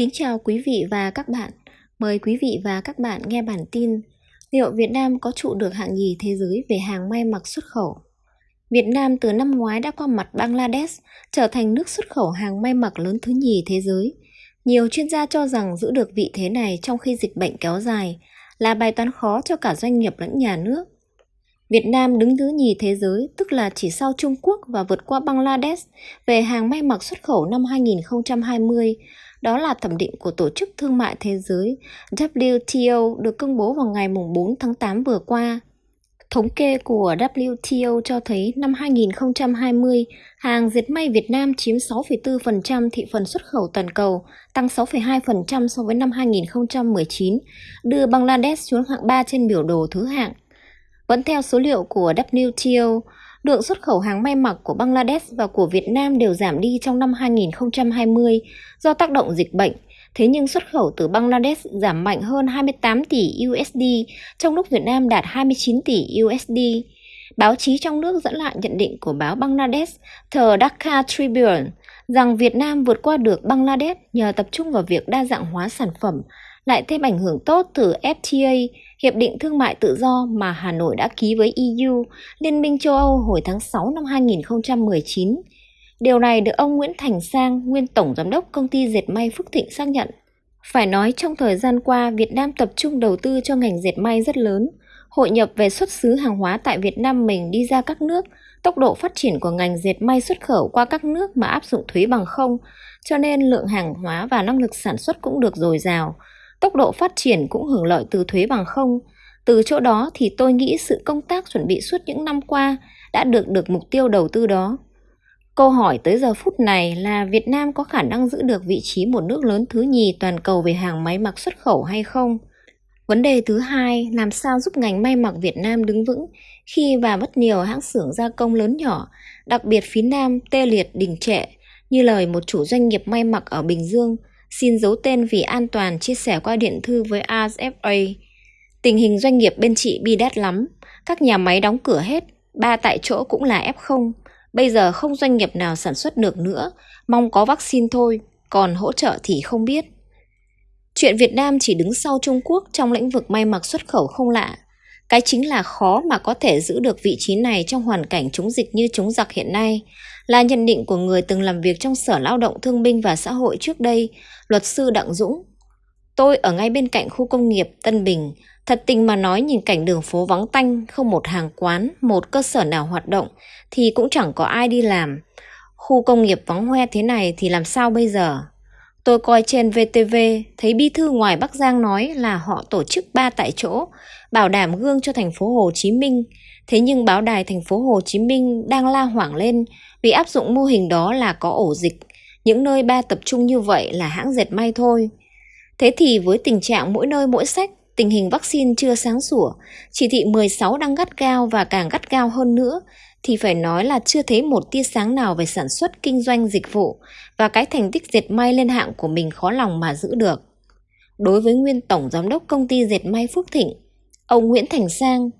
Kính chào quý vị và các bạn. Mời quý vị và các bạn nghe bản tin Liệu Việt Nam có trụ được hạng nhì thế giới về hàng may mặc xuất khẩu? Việt Nam từ năm ngoái đã qua mặt Bangladesh, trở thành nước xuất khẩu hàng may mặc lớn thứ nhì thế giới. Nhiều chuyên gia cho rằng giữ được vị thế này trong khi dịch bệnh kéo dài là bài toán khó cho cả doanh nghiệp lẫn nhà nước. Việt Nam đứng thứ nhì thế giới, tức là chỉ sau Trung Quốc và vượt qua Bangladesh về hàng may mặc xuất khẩu năm 2020. Đó là thẩm định của Tổ chức Thương mại Thế giới WTO được công bố vào ngày 4 tháng 8 vừa qua. Thống kê của WTO cho thấy năm 2020, hàng dệt may Việt Nam chiếm 6,4% thị phần xuất khẩu toàn cầu, tăng 6,2% so với năm 2019, đưa Bangladesh xuống hạng 3 trên biểu đồ thứ hạng. Vẫn theo số liệu của WTO, lượng xuất khẩu hàng may mặc của Bangladesh và của Việt Nam đều giảm đi trong năm 2020 do tác động dịch bệnh. Thế nhưng xuất khẩu từ Bangladesh giảm mạnh hơn 28 tỷ USD, trong lúc Việt Nam đạt 29 tỷ USD. Báo chí trong nước dẫn lại nhận định của báo Bangladesh The Dhaka Tribune rằng Việt Nam vượt qua được Bangladesh nhờ tập trung vào việc đa dạng hóa sản phẩm, lại thêm ảnh hưởng tốt từ FTA, Hiệp định Thương mại Tự do mà Hà Nội đã ký với EU, Liên minh châu Âu hồi tháng 6 năm 2019. Điều này được ông Nguyễn Thành Sang, nguyên Tổng Giám đốc Công ty Dệt may Phước Thịnh xác nhận. Phải nói trong thời gian qua, Việt Nam tập trung đầu tư cho ngành dệt may rất lớn. Hội nhập về xuất xứ hàng hóa tại Việt Nam mình đi ra các nước, tốc độ phát triển của ngành dệt may xuất khẩu qua các nước mà áp dụng thuế bằng không, cho nên lượng hàng hóa và năng lực sản xuất cũng được dồi dào. Tốc độ phát triển cũng hưởng lợi từ thuế bằng không. Từ chỗ đó thì tôi nghĩ sự công tác chuẩn bị suốt những năm qua đã được được mục tiêu đầu tư đó. Câu hỏi tới giờ phút này là Việt Nam có khả năng giữ được vị trí một nước lớn thứ nhì toàn cầu về hàng máy mặc xuất khẩu hay không? Vấn đề thứ hai, làm sao giúp ngành may mặc Việt Nam đứng vững khi và mất nhiều hãng xưởng gia công lớn nhỏ, đặc biệt phía Nam tê liệt đình trệ, như lời một chủ doanh nghiệp may mặc ở Bình Dương – xin giấu tên vì an toàn chia sẻ qua điện thư với RFA. Tình hình doanh nghiệp bên chị bi đát lắm, các nhà máy đóng cửa hết, ba tại chỗ cũng là F0. Bây giờ không doanh nghiệp nào sản xuất được nữa, mong có vaccine thôi, còn hỗ trợ thì không biết. Chuyện Việt Nam chỉ đứng sau Trung Quốc trong lĩnh vực may mặc xuất khẩu không lạ. Cái chính là khó mà có thể giữ được vị trí này trong hoàn cảnh chống dịch như chống giặc hiện nay, là nhận định của người từng làm việc trong Sở Lao động Thương binh và Xã hội trước đây, luật sư Đặng Dũng. Tôi ở ngay bên cạnh khu công nghiệp Tân Bình, thật tình mà nói nhìn cảnh đường phố vắng tanh, không một hàng quán, một cơ sở nào hoạt động, thì cũng chẳng có ai đi làm. Khu công nghiệp vắng hoe thế này thì làm sao bây giờ? Tôi coi trên VTV, thấy bí thư ngoài Bắc Giang nói là họ tổ chức ba tại chỗ, bảo đảm gương cho thành phố Hồ Chí Minh. Thế nhưng báo đài thành phố Hồ Chí Minh đang la hoảng lên vì áp dụng mô hình đó là có ổ dịch. Những nơi ba tập trung như vậy là hãng dệt may thôi. Thế thì với tình trạng mỗi nơi mỗi sách, tình hình vaccine chưa sáng sủa, chỉ thị 16 đang gắt gao và càng gắt gao hơn nữa, thì phải nói là chưa thấy một tia sáng nào về sản xuất kinh doanh dịch vụ và cái thành tích dệt may lên hạng của mình khó lòng mà giữ được. Đối với nguyên tổng giám đốc công ty dệt may Phước Thịnh, ông Nguyễn Thành Sang,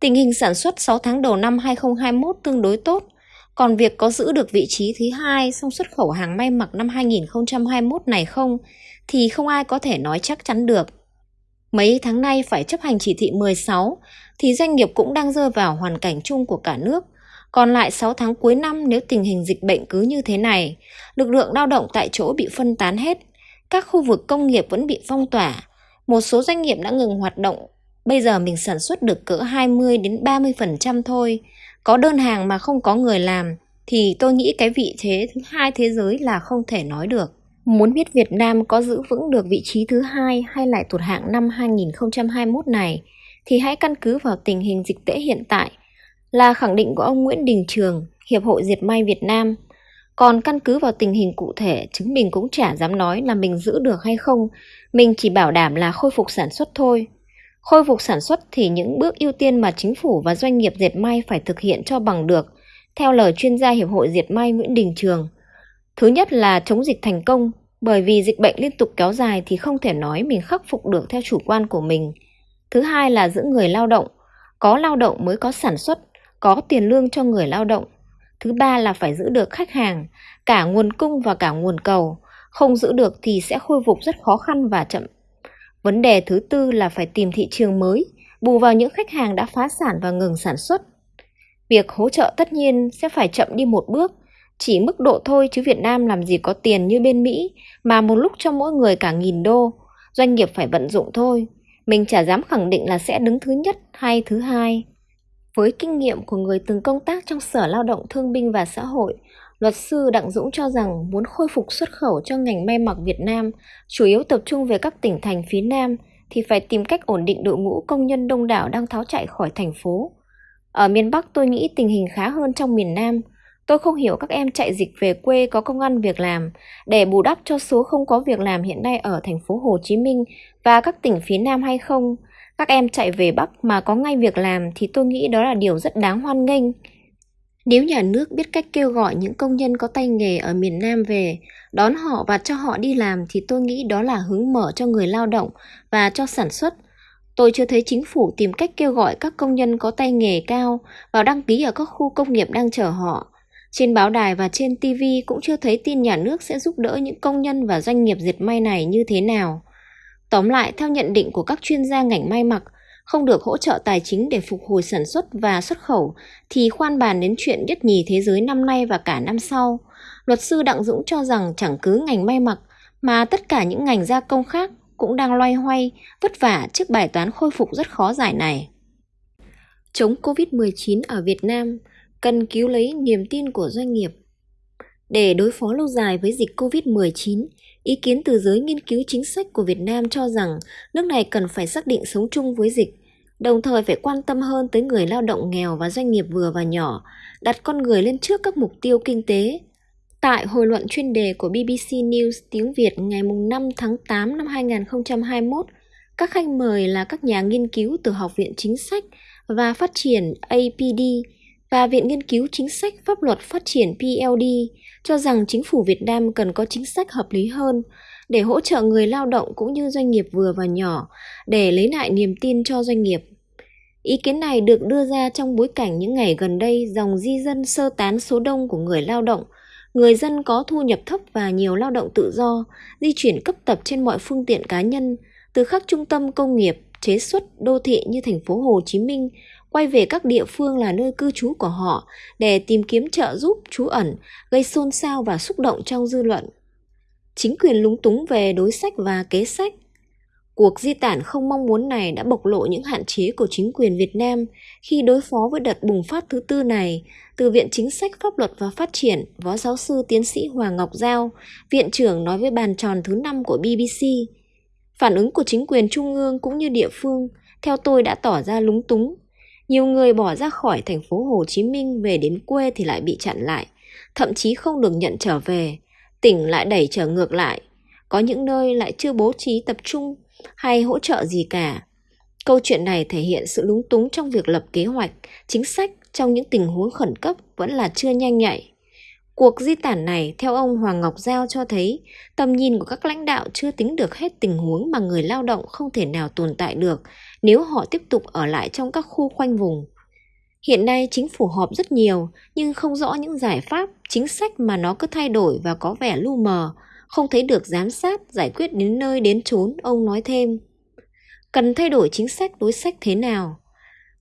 tình hình sản xuất 6 tháng đầu năm 2021 tương đối tốt, còn việc có giữ được vị trí thứ hai trong xuất khẩu hàng may mặc năm 2021 này không thì không ai có thể nói chắc chắn được. Mấy tháng nay phải chấp hành chỉ thị 16 thì doanh nghiệp cũng đang rơi vào hoàn cảnh chung của cả nước còn lại 6 tháng cuối năm nếu tình hình dịch bệnh cứ như thế này, lực lượng lao động tại chỗ bị phân tán hết, các khu vực công nghiệp vẫn bị phong tỏa, một số doanh nghiệp đã ngừng hoạt động, bây giờ mình sản xuất được cỡ 20 đến 30% thôi, có đơn hàng mà không có người làm thì tôi nghĩ cái vị thế thứ hai thế giới là không thể nói được. Muốn biết Việt Nam có giữ vững được vị trí thứ hai hay lại tụt hạng năm 2021 này thì hãy căn cứ vào tình hình dịch tễ hiện tại – là khẳng định của ông Nguyễn Đình Trường, Hiệp hội Diệt may Việt Nam. Còn căn cứ vào tình hình cụ thể, chứng mình cũng chả dám nói là mình giữ được hay không, mình chỉ bảo đảm là khôi phục sản xuất thôi. Khôi phục sản xuất thì những bước ưu tiên mà chính phủ và doanh nghiệp dệt may phải thực hiện cho bằng được, theo lời chuyên gia Hiệp hội Diệt may Nguyễn Đình Trường. Thứ nhất là chống dịch thành công, bởi vì dịch bệnh liên tục kéo dài thì không thể nói mình khắc phục được theo chủ quan của mình. Thứ hai là giữ người lao động, có lao động mới có sản xuất, có tiền lương cho người lao động. Thứ ba là phải giữ được khách hàng, cả nguồn cung và cả nguồn cầu, không giữ được thì sẽ khôi phục rất khó khăn và chậm. Vấn đề thứ tư là phải tìm thị trường mới, bù vào những khách hàng đã phá sản và ngừng sản xuất. Việc hỗ trợ tất nhiên sẽ phải chậm đi một bước, chỉ mức độ thôi chứ Việt Nam làm gì có tiền như bên Mỹ mà một lúc cho mỗi người cả nghìn đô, doanh nghiệp phải vận dụng thôi. Mình chả dám khẳng định là sẽ đứng thứ nhất hay thứ hai. Với kinh nghiệm của người từng công tác trong Sở Lao động Thương binh và Xã hội, luật sư Đặng Dũng cho rằng muốn khôi phục xuất khẩu cho ngành may mặc Việt Nam, chủ yếu tập trung về các tỉnh thành phía Nam, thì phải tìm cách ổn định đội ngũ công nhân đông đảo đang tháo chạy khỏi thành phố. Ở miền Bắc tôi nghĩ tình hình khá hơn trong miền Nam. Tôi không hiểu các em chạy dịch về quê có công ăn việc làm để bù đắp cho số không có việc làm hiện nay ở thành phố Hồ Chí Minh và các tỉnh phía Nam hay không. Các em chạy về Bắc mà có ngay việc làm thì tôi nghĩ đó là điều rất đáng hoan nghênh. Nếu nhà nước biết cách kêu gọi những công nhân có tay nghề ở miền Nam về, đón họ và cho họ đi làm thì tôi nghĩ đó là hướng mở cho người lao động và cho sản xuất. Tôi chưa thấy chính phủ tìm cách kêu gọi các công nhân có tay nghề cao vào đăng ký ở các khu công nghiệp đang chờ họ. Trên báo đài và trên TV cũng chưa thấy tin nhà nước sẽ giúp đỡ những công nhân và doanh nghiệp dệt may này như thế nào. Tóm lại, theo nhận định của các chuyên gia ngành may mặc, không được hỗ trợ tài chính để phục hồi sản xuất và xuất khẩu thì khoan bàn đến chuyện nhất nhì thế giới năm nay và cả năm sau. Luật sư Đặng Dũng cho rằng chẳng cứ ngành may mặc mà tất cả những ngành gia công khác cũng đang loay hoay, vất vả trước bài toán khôi phục rất khó giải này. Chống Covid-19 ở Việt Nam cần cứu lấy niềm tin của doanh nghiệp. Để đối phó lâu dài với dịch Covid-19, Ý kiến từ giới nghiên cứu chính sách của Việt Nam cho rằng nước này cần phải xác định sống chung với dịch, đồng thời phải quan tâm hơn tới người lao động nghèo và doanh nghiệp vừa và nhỏ, đặt con người lên trước các mục tiêu kinh tế. Tại hồi luận chuyên đề của BBC News tiếng Việt ngày 5 tháng 8 năm 2021, các khách mời là các nhà nghiên cứu từ Học viện Chính sách và Phát triển APD và Viện Nghiên cứu Chính sách Pháp luật Phát triển PLD cho rằng chính phủ Việt Nam cần có chính sách hợp lý hơn để hỗ trợ người lao động cũng như doanh nghiệp vừa và nhỏ để lấy lại niềm tin cho doanh nghiệp. Ý kiến này được đưa ra trong bối cảnh những ngày gần đây dòng di dân sơ tán số đông của người lao động, người dân có thu nhập thấp và nhiều lao động tự do, di chuyển cấp tập trên mọi phương tiện cá nhân từ các trung tâm công nghiệp, chế xuất, đô thị như thành phố Hồ Chí Minh quay về các địa phương là nơi cư trú của họ để tìm kiếm trợ giúp trú ẩn, gây xôn xao và xúc động trong dư luận. Chính quyền lúng túng về đối sách và kế sách. Cuộc di tản không mong muốn này đã bộc lộ những hạn chế của chính quyền Việt Nam khi đối phó với đợt bùng phát thứ tư này, từ Viện Chính sách Pháp luật và Phát triển, Phó giáo sư tiến sĩ Hoàng Ngọc Giao, Viện trưởng nói với bàn tròn thứ năm của BBC. Phản ứng của chính quyền trung ương cũng như địa phương, theo tôi đã tỏ ra lúng túng, nhiều người bỏ ra khỏi thành phố Hồ Chí Minh về đến quê thì lại bị chặn lại, thậm chí không được nhận trở về, tỉnh lại đẩy trở ngược lại. Có những nơi lại chưa bố trí tập trung hay hỗ trợ gì cả. Câu chuyện này thể hiện sự lúng túng trong việc lập kế hoạch, chính sách trong những tình huống khẩn cấp vẫn là chưa nhanh nhạy. Cuộc di tản này, theo ông Hoàng Ngọc Giao cho thấy, tầm nhìn của các lãnh đạo chưa tính được hết tình huống mà người lao động không thể nào tồn tại được nếu họ tiếp tục ở lại trong các khu khoanh vùng. Hiện nay chính phủ họp rất nhiều nhưng không rõ những giải pháp, chính sách mà nó cứ thay đổi và có vẻ lu mờ, không thấy được giám sát, giải quyết đến nơi đến chốn, ông nói thêm. Cần thay đổi chính sách đối sách thế nào?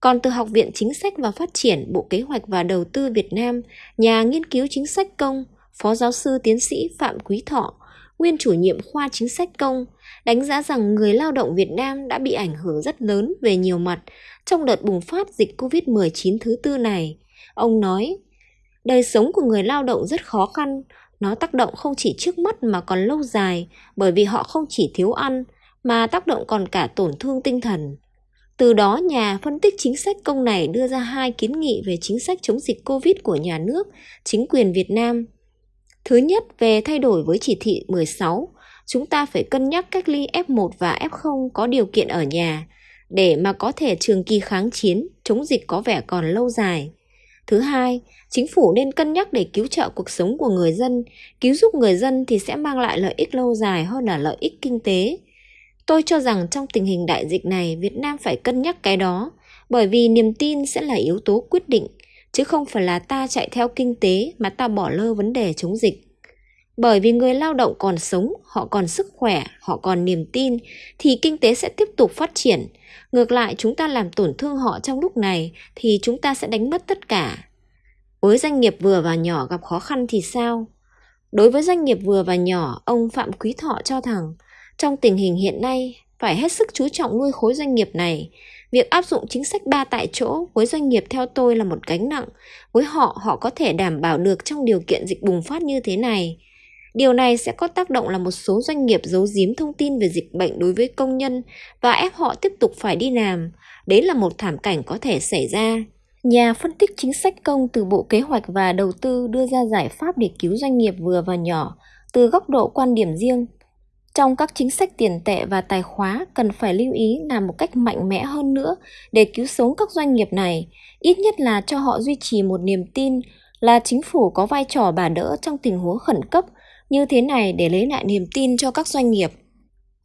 Còn từ Học viện Chính sách và Phát triển Bộ Kế hoạch và Đầu tư Việt Nam, nhà nghiên cứu chính sách công, Phó giáo sư tiến sĩ Phạm Quý Thọ, nguyên chủ nhiệm khoa chính sách công, đánh giá rằng người lao động Việt Nam đã bị ảnh hưởng rất lớn về nhiều mặt trong đợt bùng phát dịch COVID-19 thứ tư này. Ông nói, đời sống của người lao động rất khó khăn, nó tác động không chỉ trước mắt mà còn lâu dài bởi vì họ không chỉ thiếu ăn mà tác động còn cả tổn thương tinh thần. Từ đó, nhà phân tích chính sách công này đưa ra hai kiến nghị về chính sách chống dịch COVID của nhà nước, chính quyền Việt Nam. Thứ nhất, về thay đổi với chỉ thị 16, chúng ta phải cân nhắc cách ly F1 và F0 có điều kiện ở nhà để mà có thể trường kỳ kháng chiến, chống dịch có vẻ còn lâu dài. Thứ hai, chính phủ nên cân nhắc để cứu trợ cuộc sống của người dân, cứu giúp người dân thì sẽ mang lại lợi ích lâu dài hơn là lợi ích kinh tế. Tôi cho rằng trong tình hình đại dịch này, Việt Nam phải cân nhắc cái đó, bởi vì niềm tin sẽ là yếu tố quyết định, chứ không phải là ta chạy theo kinh tế mà ta bỏ lơ vấn đề chống dịch. Bởi vì người lao động còn sống, họ còn sức khỏe, họ còn niềm tin thì kinh tế sẽ tiếp tục phát triển. Ngược lại chúng ta làm tổn thương họ trong lúc này thì chúng ta sẽ đánh mất tất cả. Với doanh nghiệp vừa và nhỏ gặp khó khăn thì sao? Đối với doanh nghiệp vừa và nhỏ, ông Phạm Quý Thọ cho rằng trong tình hình hiện nay phải hết sức chú trọng nuôi khối doanh nghiệp này. Việc áp dụng chính sách ba tại chỗ với doanh nghiệp theo tôi là một gánh nặng. Với họ, họ có thể đảm bảo được trong điều kiện dịch bùng phát như thế này. Điều này sẽ có tác động là một số doanh nghiệp giấu giếm thông tin về dịch bệnh đối với công nhân và ép họ tiếp tục phải đi làm. Đấy là một thảm cảnh có thể xảy ra. Nhà phân tích chính sách công từ Bộ Kế hoạch và Đầu tư đưa ra giải pháp để cứu doanh nghiệp vừa và nhỏ từ góc độ quan điểm riêng. Trong các chính sách tiền tệ và tài khóa cần phải lưu ý làm một cách mạnh mẽ hơn nữa để cứu sống các doanh nghiệp này, ít nhất là cho họ duy trì một niềm tin là chính phủ có vai trò bà đỡ trong tình huống khẩn cấp. Như thế này để lấy lại niềm tin cho các doanh nghiệp.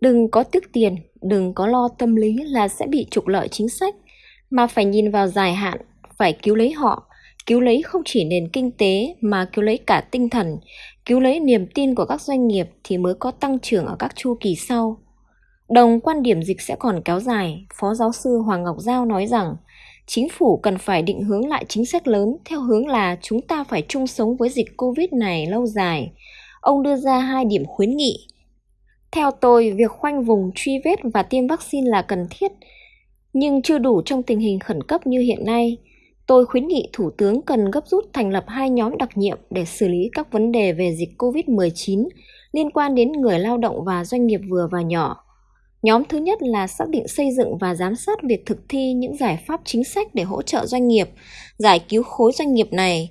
Đừng có tiếc tiền, đừng có lo tâm lý là sẽ bị trục lợi chính sách, mà phải nhìn vào dài hạn phải cứu lấy họ, cứu lấy không chỉ nền kinh tế mà cứu lấy cả tinh thần, cứu lấy niềm tin của các doanh nghiệp thì mới có tăng trưởng ở các chu kỳ sau. Đồng quan điểm dịch sẽ còn kéo dài, Phó Giáo sư Hoàng Ngọc Giao nói rằng chính phủ cần phải định hướng lại chính sách lớn theo hướng là chúng ta phải chung sống với dịch Covid này lâu dài. Ông đưa ra hai điểm khuyến nghị. Theo tôi, việc khoanh vùng truy vết và tiêm vaccine là cần thiết, nhưng chưa đủ trong tình hình khẩn cấp như hiện nay. Tôi khuyến nghị Thủ tướng cần gấp rút thành lập hai nhóm đặc nhiệm để xử lý các vấn đề về dịch COVID-19 liên quan đến người lao động và doanh nghiệp vừa và nhỏ. Nhóm thứ nhất là xác định xây dựng và giám sát việc thực thi những giải pháp chính sách để hỗ trợ doanh nghiệp, giải cứu khối doanh nghiệp này.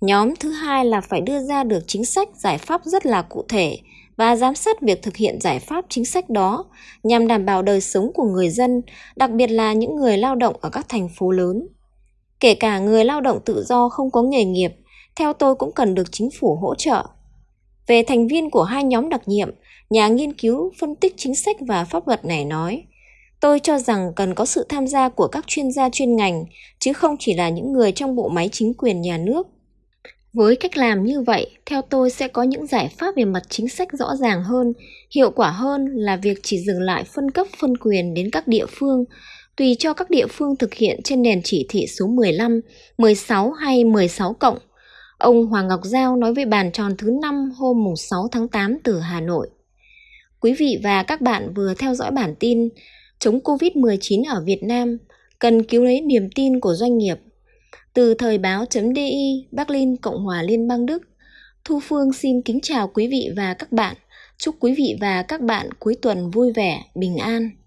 Nhóm thứ hai là phải đưa ra được chính sách, giải pháp rất là cụ thể và giám sát việc thực hiện giải pháp chính sách đó nhằm đảm bảo đời sống của người dân, đặc biệt là những người lao động ở các thành phố lớn. Kể cả người lao động tự do không có nghề nghiệp, theo tôi cũng cần được chính phủ hỗ trợ. Về thành viên của hai nhóm đặc nhiệm, nhà nghiên cứu phân tích chính sách và pháp luật này nói, tôi cho rằng cần có sự tham gia của các chuyên gia chuyên ngành, chứ không chỉ là những người trong bộ máy chính quyền nhà nước. Với cách làm như vậy, theo tôi sẽ có những giải pháp về mặt chính sách rõ ràng hơn, hiệu quả hơn là việc chỉ dừng lại phân cấp phân quyền đến các địa phương, tùy cho các địa phương thực hiện trên nền chỉ thị số 15, 16 hay 16 cộng. Ông Hoàng Ngọc Giao nói với bàn tròn thứ 5 hôm 6 tháng 8 từ Hà Nội. Quý vị và các bạn vừa theo dõi bản tin chống Covid-19 ở Việt Nam cần cứu lấy niềm tin của doanh nghiệp. Từ thời báo.di Berlin, Cộng hòa Liên bang Đức, Thu Phương xin kính chào quý vị và các bạn. Chúc quý vị và các bạn cuối tuần vui vẻ, bình an.